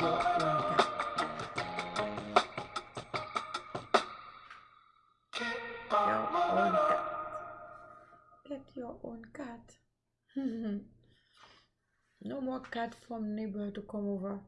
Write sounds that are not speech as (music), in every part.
Your own cat. Get your own cat. (laughs) no more cat from neighbor to come over.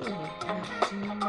Thank you.